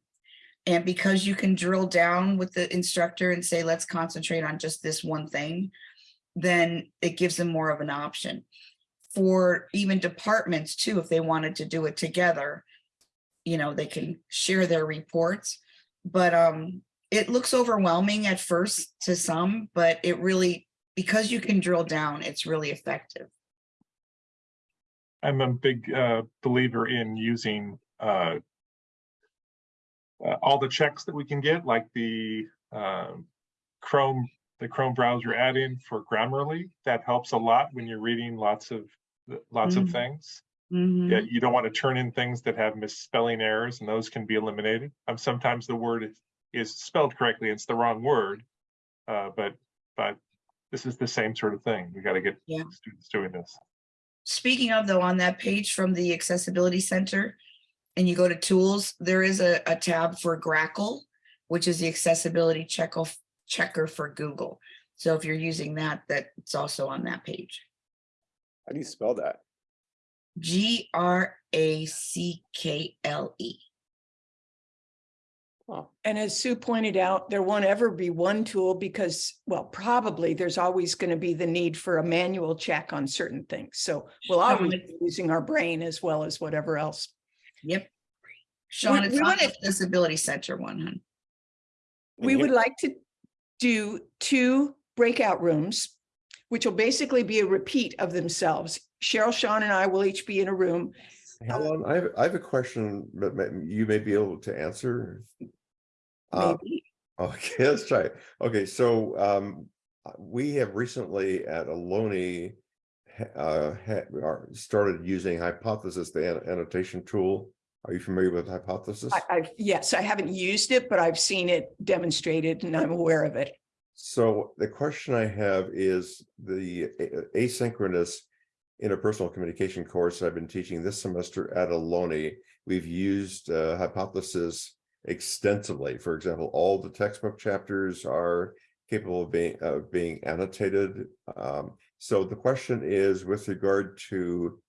And because you can drill down with the instructor and say, let's concentrate on just this one thing, then it gives them more of an option. For even departments too, if they wanted to do it together, you know, they can share their reports. But um, it looks overwhelming at first to some, but it really, because you can drill down, it's really effective.
I'm a big uh, believer in using uh, uh, all the checks that we can get, like the um, Chrome, the Chrome browser add-in for Grammarly. That helps a lot when you're reading lots of lots of
Mhm.
things.
Mhm.
Yeah, you don't want to turn in things that have misspelling errors, and those can be eliminated. Um, sometimes the word is, is spelled correctly; it's the wrong word. Uh, but but this is the same sort of thing. We got to get
Yeah.
students doing this.
Speaking of though, on that page from the Accessibility Center, and you go to tools, there is a, a tab for Grackle, which is the accessibility check off checker for Google. So if you're using that, that it's also on that page.
how do you spell that?
G R A C K L E.
Oh,
And as Sue pointed out, there won't ever be one tool because, well, probably there's always going to be the need for a manual check on certain things. So we'll always be using our brain as well as whatever else.
Yep. Sean,
We-
it's
we
on
wanna-
the Accessibility Center one, hun.
and
We
here-
would like to do two breakout rooms, which will basically be a repeat of themselves. Cheryl, Sean, and I will each be in a room.
Helen, I have, I have a question that may- you may be able to answer. Uh,
Maybe.
Okay, let's try. it. Okay, so um, uh, we have recently at Ohlone uh, started using Hypothesis, the annotation tool. Are you familiar with Hypothesis?
I, I've, yes, I haven't used it, but I've seen it demonstrated and I'm aware of it.
So the question I have is the asynchronous interpersonal communication course I've been teaching this semester at Ohlone. We've used uh, Hypothesis extensively. For example, all the textbook chapters are capable of being of being annotated. Um, so the question is with regard to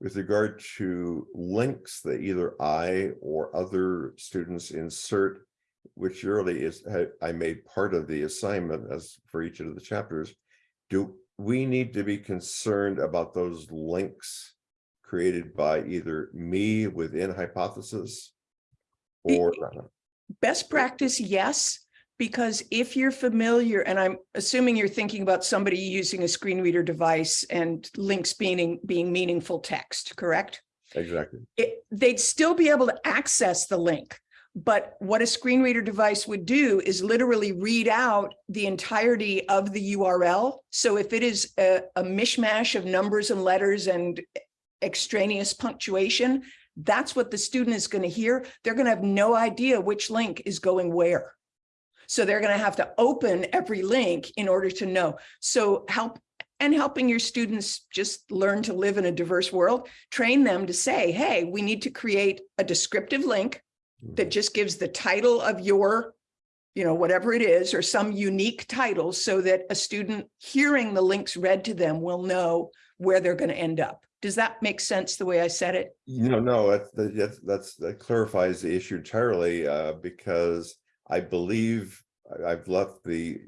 with regard to links that either I or other students insert which really is, I made part of the assignment as for each of the chapters. Do we need to be concerned about those links created by either me within hypothesis or
Best practice, yes, because if you're familiar, and I'm assuming you're thinking about somebody using a screen reader device and links being, being meaningful text, correct?
exactly.
it, they'd still be able to access the link. But what a screen reader device would do is literally read out the entirety of the URL. So if it is a, a mishmash of numbers and letters and extraneous punctuation, that's what the student is going to hear. They're going to have no idea which link is going where. So they're going to have to open every link in order to know. So help and helping your students just learn to live in a diverse world, train them to say, hey, we need to create a descriptive link that just gives the title of your, you know, whatever it is, or some unique title so that a student hearing the links read to them will know where they're going to end up. Does that make sense the way I said it?
No, no, that's, that's, that's, that clarifies the issue entirely, uh, because I believe I've left the,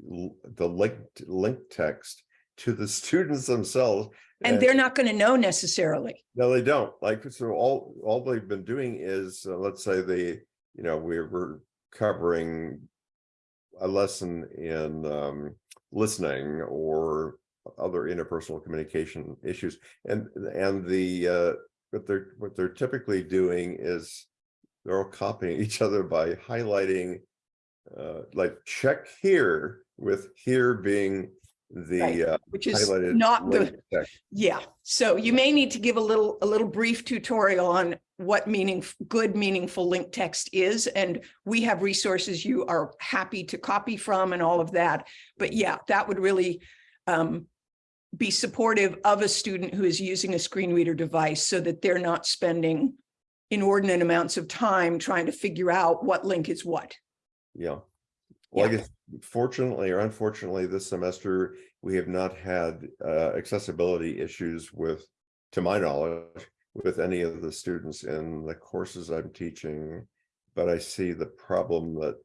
the link, link text to the students themselves.
And they're not going to know necessarily.
No, they don't. Like, so all, all they've been doing is, uh, let's say they, you know, we we're covering a lesson in, um, listening or other interpersonal communication issues. And, and the, uh, what they're, what they're typically doing is they're all copying each other by highlighting, uh, like check here with here being
Right,
the, uh,
Which is not the,
text.
Yeah, so you may need to give a little, a little brief tutorial on what meaning, good meaningful link text is. And we have resources you are happy to copy from and all of that. But yeah, that would really um, be supportive of a student who is using a screen reader device so that they're not spending inordinate amounts of time trying to figure out what link is what.
Yeah. Well, I guess fortunately or unfortunately, this semester, we have not had uh accessibility issues with, to my knowledge, with any of the students in the courses I'm teaching. But I see the problem that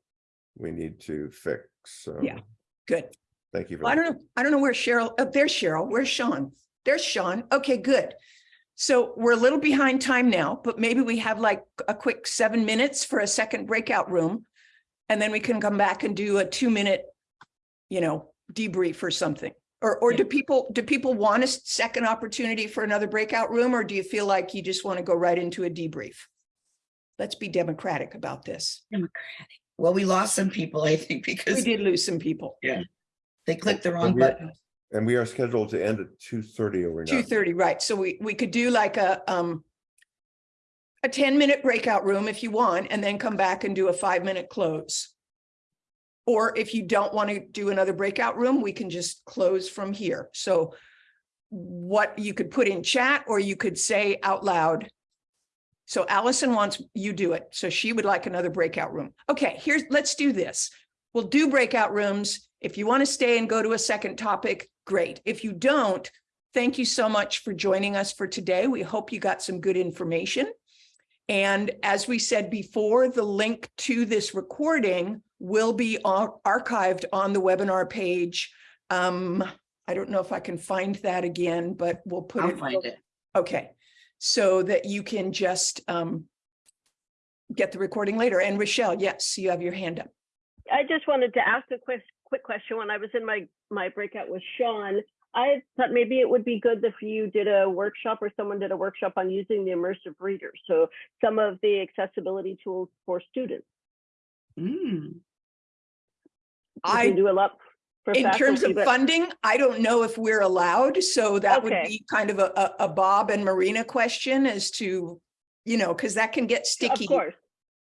we need to fix, so.
Yeah. Good.
Thank you.
Well, I don't know, I don't know where Cheryl, oh, there's Cheryl, where's Sean? There's Sean, okay, good. So we're a little behind time now, but maybe we have like a quick seven minutes for a second breakout room. And then we can come back and do a two minute, you know, debrief or something. Or, or do people, do people want a second opportunity for another breakout room? Or do you feel like you just want to go right into a debrief? Let's be democratic about this.
Democratic. Well, we lost some people, I think, because We
did lose some people.
Yeah, they clicked the wrong button.
And we are scheduled to end at two thirty over now.
Two thirty, right, so we, we could do like a, um. A ten minute breakout room if you want, and then come back and do a five minute close. Or if you don't want to do another breakout room, we can just close from here, so. What you could put in chat, or you could say out loud. So Allison wants UDOIT, so she would like another breakout room. Okay, here's, let's do this. We'll do breakout rooms. If you want to stay and go to a second topic, great. If you don't, thank you so much for joining us for today. We hope you got some good information. And as we said before, the link to this recording will be archived on the webinar page. Um, I don't know if I can find that again, but we'll put it.
I'll find it.
Okay, so that you can just um get the recording later. And Rochelle, yes, you have your hand up.
I just wanted to ask a quick quick question. When I was in my my breakout with Sean, I thought maybe it would be good if you did a workshop or someone did a workshop on using the immersive reader. So some of the accessibility tools for students.
Mm,
I
do a lot for
In terms of
but-
funding, I don't know if we're allowed, so that would be kind of a, a, a Bob and Marina question as to, you know, because that can get
Of
sticky
course,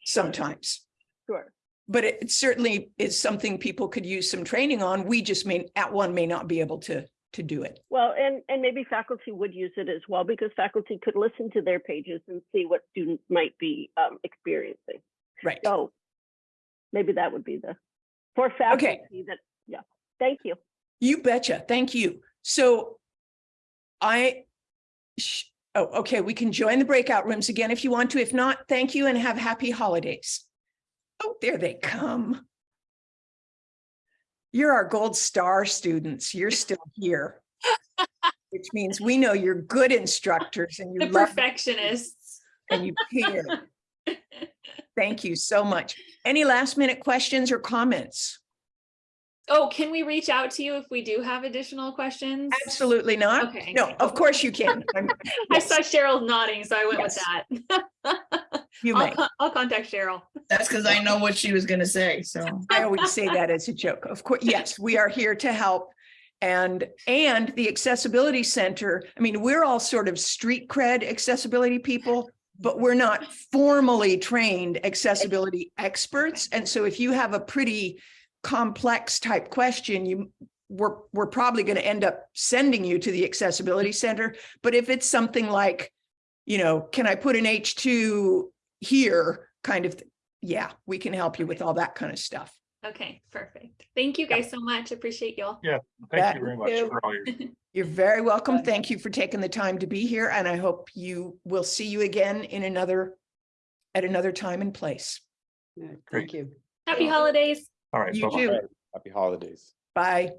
sometimes.
sure.
But it certainly is something people could use some training on. We just may, at one may not be able to, to do it.
Well, and and maybe faculty would use it as well because faculty could listen to their pages and see what students might be um, experiencing.
Right.
So maybe that would be the for faculty that yeah. Thank you.
You betcha. Thank you. So I, sh- oh, okay, we can join the breakout rooms again if you want to. If not, thank you and have happy holidays. Oh, there they come. You're our gold star students. You're still here. which means we know you're good instructors and you're
perfectionists.
and you care. Thank you so much. Any last minute questions or comments?
Oh, can we reach out to you if we do have additional questions?
Absolutely not.
Okay.
No, of course you can. I'm-
I saw Cheryl nodding, so I went with that.
You
I'll,
may.
con- I'll contact Cheryl.
That's because I know what she was gonna say, so.
I always say that as a joke. Of course, yes, we are here to help. And, and the Accessibility Center, I mean, we're all sort of street cred accessibility people, but we're not formally trained accessibility experts. And so if you have a pretty complex type question, you, we're, we're probably going to end up sending you to the Accessibility Center. But if it's something like, you know, can I put an H2 here kind of, yeah, we can help you with all that kind of stuff.
Okay, perfect. Thank you guys so much. Appreciate y'all.
Thank
Thank
you very much for all your
You're very welcome. Thank you for taking the time to be here and I hope you will see you again in another, at another time and place.
Thank
you.
Happy holidays.
All right.
You
bye-bye.
too.
Happy holidays.
Bye.